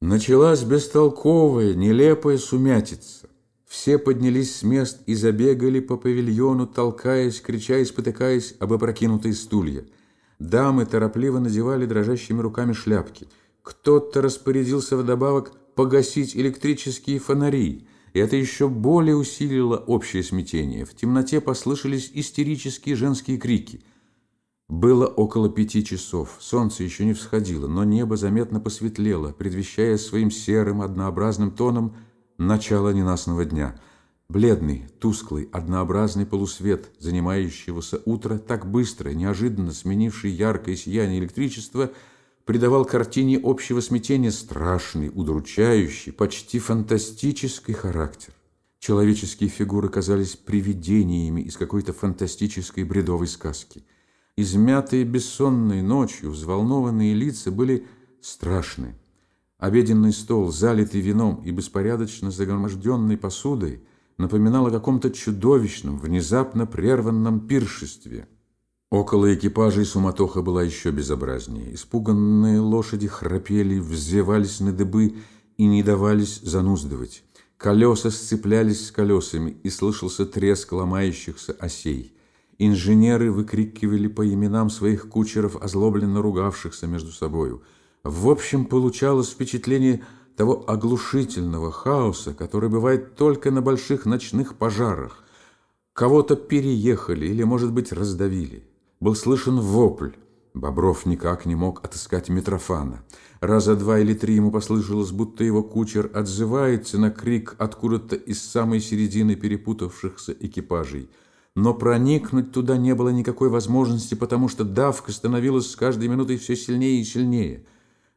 Началась бестолковая, нелепая сумятица. Все поднялись с мест и забегали по павильону, толкаясь, крича и спотыкаясь об опрокинутые стулья. Дамы торопливо надевали дрожащими руками шляпки. Кто-то распорядился вдобавок погасить электрические фонари, и это еще более усилило общее смятение. В темноте послышались истерические женские крики – было около пяти часов. Солнце еще не всходило, но небо заметно посветлело, предвещая своим серым, однообразным тоном начало ненастного дня. Бледный, тусклый, однообразный полусвет занимающегося утра, так быстро, неожиданно сменивший яркое сияние электричества, придавал картине общего смятения страшный, удручающий, почти фантастический характер. Человеческие фигуры казались привидениями из какой-то фантастической бредовой сказки – Измятые бессонной ночью, взволнованные лица были страшны. Обеденный стол, залитый вином и беспорядочно загроможденной посудой, напоминал о каком-то чудовищном, внезапно прерванном пиршестве. Около экипажей суматоха была еще безобразнее. Испуганные лошади храпели, взвивались на дыбы и не давались зануздывать. Колеса сцеплялись с колесами, и слышался треск ломающихся осей. Инженеры выкрикивали по именам своих кучеров, озлобленно ругавшихся между собою. В общем, получалось впечатление того оглушительного хаоса, который бывает только на больших ночных пожарах. Кого-то переехали или, может быть, раздавили. Был слышен вопль. Бобров никак не мог отыскать Митрофана. Раза два или три ему послышалось, будто его кучер отзывается на крик откуда-то из самой середины перепутавшихся экипажей – но проникнуть туда не было никакой возможности, потому что давка становилась с каждой минутой все сильнее и сильнее.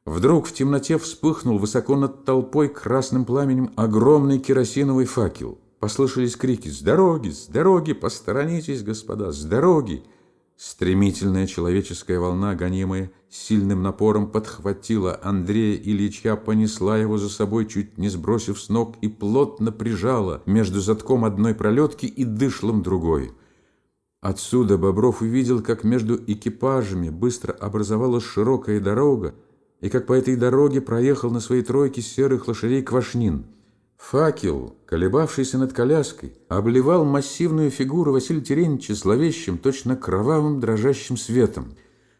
Вдруг в темноте вспыхнул высоко над толпой красным пламенем огромный керосиновый факел. Послышались крики «С дороги! С дороги! Посторонитесь, господа! С дороги!» Стремительная человеческая волна, гонимая сильным напором, подхватила Андрея Ильича, понесла его за собой, чуть не сбросив с ног, и плотно прижала между затком одной пролетки и дышлом другой. Отсюда Бобров увидел, как между экипажами быстро образовалась широкая дорога, и как по этой дороге проехал на своей тройке серых лошадей Квашнин – Факел, колебавшийся над коляской, обливал массивную фигуру Василия Терентьевича зловещим, точно кровавым дрожащим светом.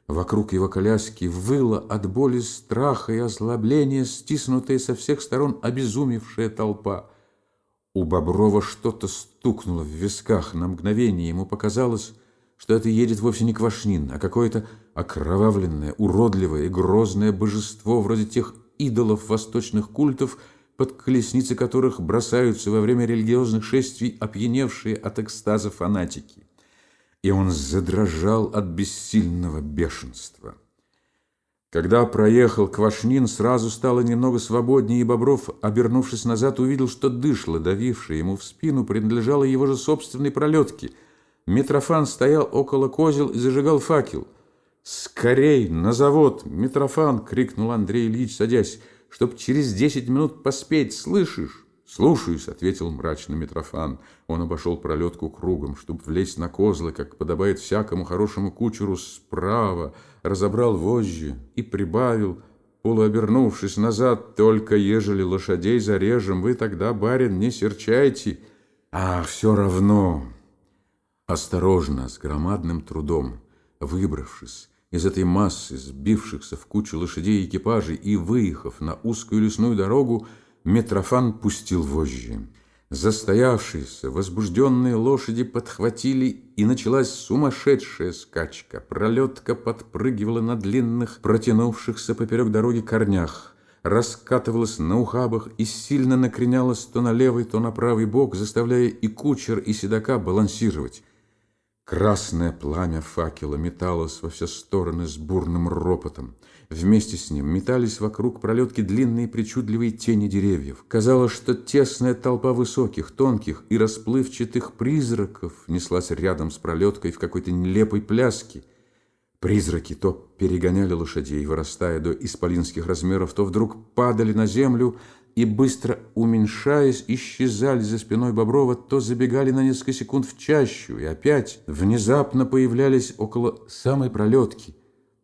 Вокруг его коляски выла от боли, страха и озлобления, стиснутая со всех сторон обезумевшая толпа. У Боброва что-то стукнуло в висках. На мгновение ему показалось, что это едет вовсе не Квашнин, а какое-то окровавленное, уродливое и грозное божество вроде тех идолов восточных культов, под колесницы которых бросаются во время религиозных шествий опьяневшие от экстаза фанатики. И он задрожал от бессильного бешенства. Когда проехал Квашнин, сразу стало немного свободнее, и Бобров, обернувшись назад, увидел, что дышло, давившее ему в спину, принадлежало его же собственной пролетке. Митрофан стоял около козел и зажигал факел. «Скорей, на завод, Митрофан!» — крикнул Андрей Ильич, садясь чтоб через десять минут поспеть, слышишь?» «Слушаюсь», — ответил мрачно Митрофан. Он обошел пролетку кругом, чтобы влезть на козлы, как подобает всякому хорошему кучеру справа, разобрал вожжи и прибавил, полуобернувшись назад, «Только ежели лошадей зарежем, вы тогда, барин, не серчайте». «А, все равно!» Осторожно, с громадным трудом, выбравшись, из этой массы сбившихся в кучу лошадей и экипажей и выехав на узкую лесную дорогу, Митрофан пустил вожжи. Застоявшиеся, возбужденные лошади подхватили, и началась сумасшедшая скачка. Пролетка подпрыгивала на длинных, протянувшихся поперек дороги корнях, раскатывалась на ухабах и сильно накренялась то на левый, то на правый бок, заставляя и кучер, и седока балансировать. Красное пламя факела металось во все стороны с бурным ропотом. Вместе с ним метались вокруг пролетки длинные причудливые тени деревьев. Казалось, что тесная толпа высоких, тонких и расплывчатых призраков неслась рядом с пролеткой в какой-то нелепой пляске. Призраки то перегоняли лошадей, вырастая до исполинских размеров, то вдруг падали на землю, и, быстро уменьшаясь, исчезали за спиной Боброва, то забегали на несколько секунд в чащу и опять внезапно появлялись около самой пролетки,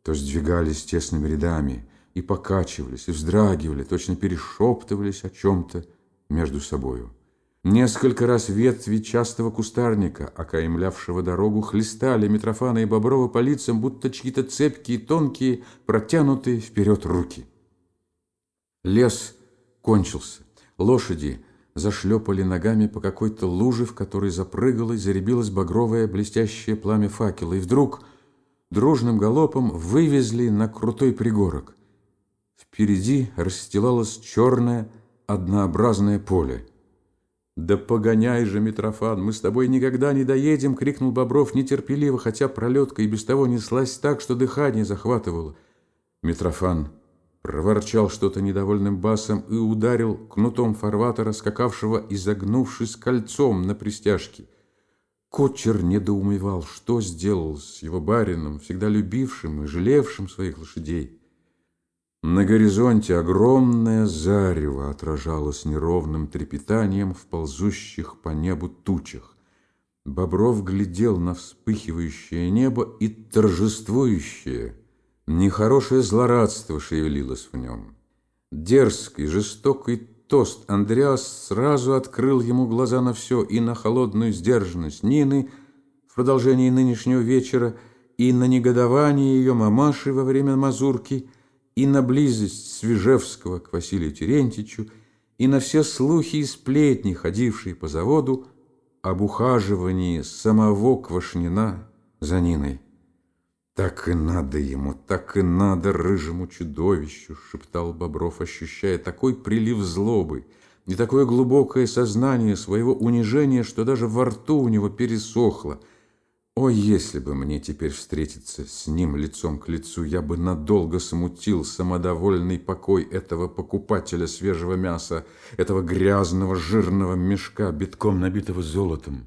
то сдвигались тесными рядами и покачивались, и вздрагивали, точно перешептывались о чем-то между собою. Несколько раз ветви частого кустарника, окаймлявшего дорогу, хлестали Митрофана и Боброва по лицам, будто чьи-то цепкие, тонкие, протянутые вперед руки. Лес кончился. Лошади зашлепали ногами по какой-то луже, в которой запрыгало и заребилось багровое блестящее пламя факела. И вдруг дружным галопом вывезли на крутой пригорок. Впереди расстилалось черное однообразное поле. «Да погоняй же, Митрофан, мы с тобой никогда не доедем!» — крикнул Бобров нетерпеливо, хотя пролетка и без того неслась так, что дыхание захватывало. Митрофан проворчал что-то недовольным басом и ударил кнутом фарватера, скакавшего, изогнувшись кольцом на пристяжке. Кочер недоумевал, что сделал с его барином, всегда любившим и жалевшим своих лошадей. На горизонте огромное зарево отражалось неровным трепетанием в ползущих по небу тучах. Бобров глядел на вспыхивающее небо и торжествующее, нехорошее злорадство шевелилось в нем. Дерзкий, жестокий тост Андреас сразу открыл ему глаза на все и на холодную сдержанность Нины в продолжении нынешнего вечера, и на негодование ее мамаши во время мазурки – и на близость Свежевского к Василию Терентьевичу, и на все слухи и сплетни, ходившие по заводу, об ухаживании самого Квашнина за Ниной. «Так и надо ему, так и надо рыжему чудовищу!» — шептал Бобров, ощущая такой прилив злобы и такое глубокое сознание своего унижения, что даже во рту у него пересохло — о, если бы мне теперь встретиться с ним лицом к лицу, я бы надолго смутил самодовольный покой этого покупателя свежего мяса, этого грязного жирного мешка, битком набитого золотом.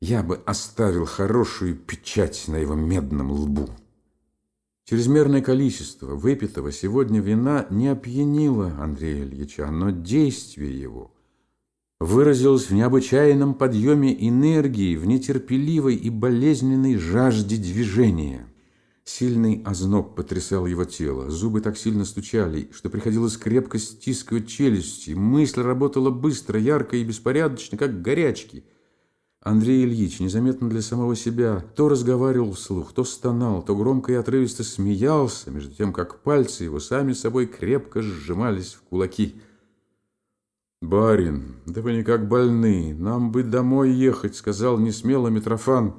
Я бы оставил хорошую печать на его медном лбу. Чрезмерное количество выпитого сегодня вина не опьянило Андрея Ильича, но действие его – выразилось в необычайном подъеме энергии, в нетерпеливой и болезненной жажде движения. Сильный озноб потрясал его тело, зубы так сильно стучали, что приходилось крепко стискивать челюсти, мысль работала быстро, ярко и беспорядочно, как горячки. Андрей Ильич, незаметно для самого себя, то разговаривал вслух, то стонал, то громко и отрывисто смеялся, между тем, как пальцы его сами собой крепко сжимались в кулаки – «Барин, да вы никак больны, нам бы домой ехать», — сказал несмело Митрофан.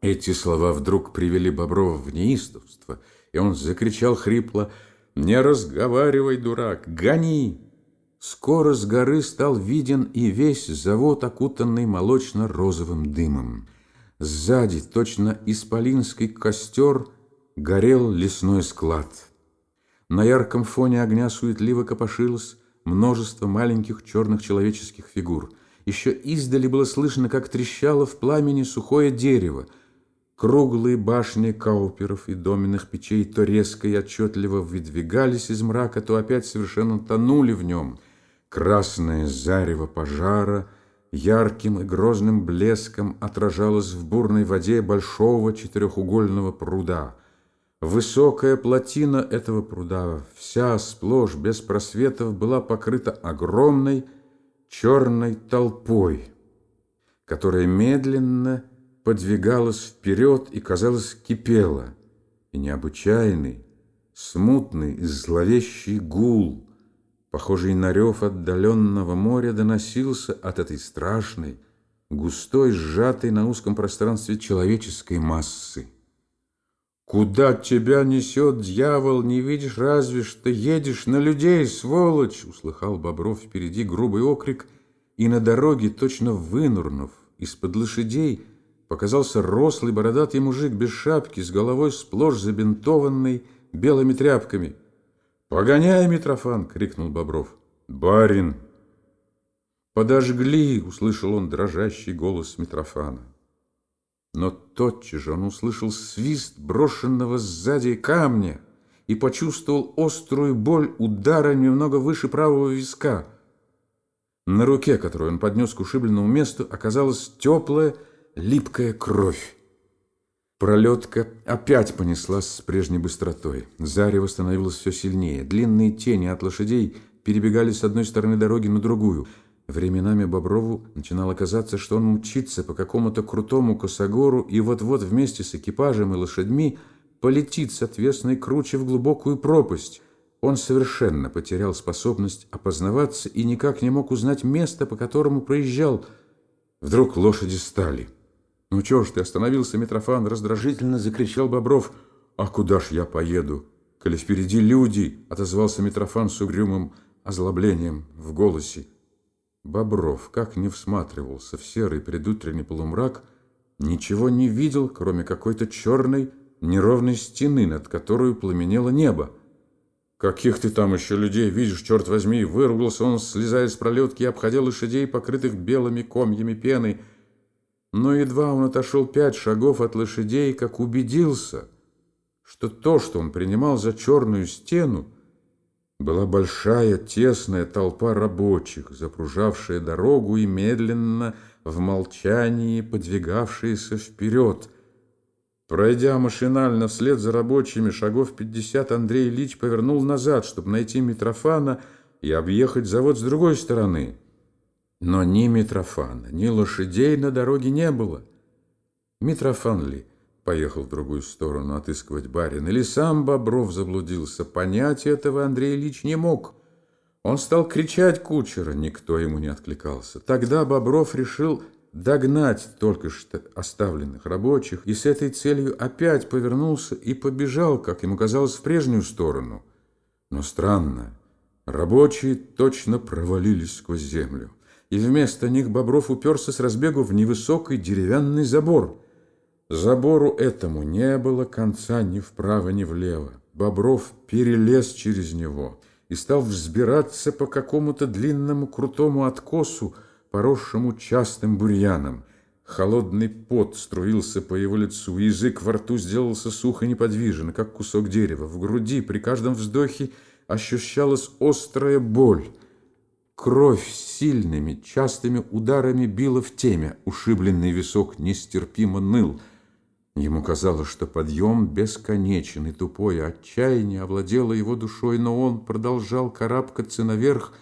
Эти слова вдруг привели Боброва в неистовство, и он закричал хрипло «Не разговаривай, дурак, гони!» Скоро с горы стал виден и весь завод, окутанный молочно-розовым дымом. Сзади, точно исполинский костер, горел лесной склад. На ярком фоне огня суетливо копошилось множество маленьких черных человеческих фигур. Еще издали было слышно, как трещало в пламени сухое дерево. Круглые башни кауперов и доменных печей то резко и отчетливо выдвигались из мрака, то опять совершенно тонули в нем. Красное зарево пожара ярким и грозным блеском отражалось в бурной воде большого четырехугольного пруда — Высокая плотина этого пруда, вся сплошь без просветов, была покрыта огромной черной толпой, которая медленно подвигалась вперед и, казалось, кипела, и необычайный, смутный зловещий гул, похожий на рев отдаленного моря, доносился от этой страшной, густой, сжатой на узком пространстве человеческой массы. Куда тебя несет дьявол, не видишь разве, что едешь на людей, сволочь!» Услыхал Бобров впереди грубый окрик, и на дороге, точно вынурнув из-под лошадей, показался рослый бородатый мужик без шапки, с головой сплошь забинтованной белыми тряпками. «Погоняй, Митрофан!» — крикнул Бобров. «Барин!» «Подожгли!» — услышал он дрожащий голос Митрофана. Но тотчас же он услышал свист брошенного сзади камня и почувствовал острую боль удара немного выше правого виска. На руке, которую он поднес к ушибленному месту, оказалась теплая, липкая кровь. Пролетка опять понеслась с прежней быстротой. Зарево становилось все сильнее. Длинные тени от лошадей перебегали с одной стороны дороги на другую. Временами Боброву начинало казаться, что он мчится по какому-то крутому косогору и вот-вот вместе с экипажем и лошадьми полетит с отвесной круче в глубокую пропасть. Он совершенно потерял способность опознаваться и никак не мог узнать место, по которому проезжал. Вдруг лошади стали. «Ну чё ж ты остановился, Митрофан?» Раздражительно закричал Бобров. «А куда ж я поеду? Коли впереди люди!» Отозвался Митрофан с угрюмым озлоблением в голосе. Бобров, как не всматривался в серый предутренний полумрак, ничего не видел, кроме какой-то черной неровной стены, над которой пламенело небо. «Каких ты там еще людей видишь, черт возьми!» Выругался он, слезая с пролетки и обходя лошадей, покрытых белыми комьями пены – но едва он отошел пять шагов от лошадей, как убедился, что то, что он принимал за черную стену, была большая тесная толпа рабочих, запружавшая дорогу и медленно в молчании подвигавшиеся вперед. Пройдя машинально вслед за рабочими шагов пятьдесят, Андрей Ильич повернул назад, чтобы найти Митрофана и объехать завод с другой стороны. Но ни Митрофана, ни лошадей на дороге не было. Митрофан ли поехал в другую сторону отыскивать барина, или сам Бобров заблудился, понять этого Андрей Ильич не мог. Он стал кричать кучера, никто ему не откликался. Тогда Бобров решил догнать только что оставленных рабочих и с этой целью опять повернулся и побежал, как ему казалось, в прежнюю сторону. Но странно, рабочие точно провалились сквозь землю и вместо них Бобров уперся с разбегу в невысокий деревянный забор. Забору этому не было конца ни вправо, ни влево. Бобров перелез через него и стал взбираться по какому-то длинному крутому откосу, поросшему частым бурьяном. Холодный пот струился по его лицу, язык во рту сделался сухо неподвижен, как кусок дерева. В груди при каждом вздохе ощущалась острая боль. Кровь сильными, частыми ударами била в темя, ушибленный висок нестерпимо ныл. Ему казалось, что подъем бесконечен, и тупое отчаяние овладело его душой, но он продолжал карабкаться наверх,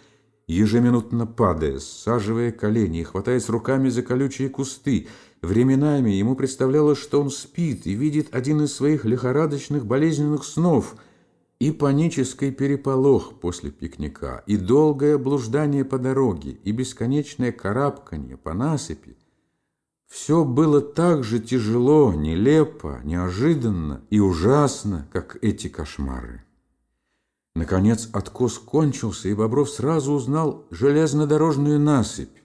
ежеминутно падая, саживая колени и хватаясь руками за колючие кусты. Временами ему представлялось, что он спит и видит один из своих лихорадочных болезненных снов — и панический переполох после пикника, и долгое блуждание по дороге, и бесконечное карабканье по насыпи – все было так же тяжело, нелепо, неожиданно и ужасно, как эти кошмары. Наконец откос кончился, и Бобров сразу узнал железнодорожную насыпь.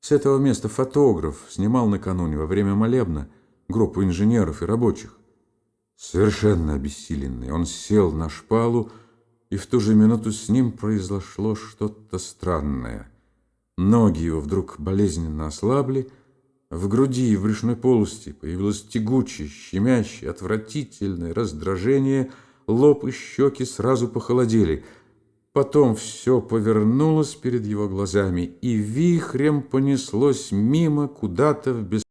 С этого места фотограф снимал накануне во время молебна группу инженеров и рабочих. Совершенно обессиленный, он сел на шпалу, и в ту же минуту с ним произошло что-то странное. Ноги его вдруг болезненно ослабли, в груди и в брюшной полости появилось тягучее, щемящее, отвратительное раздражение, лоб и щеки сразу похолодели. Потом все повернулось перед его глазами, и вихрем понеслось мимо куда-то в бесконечность.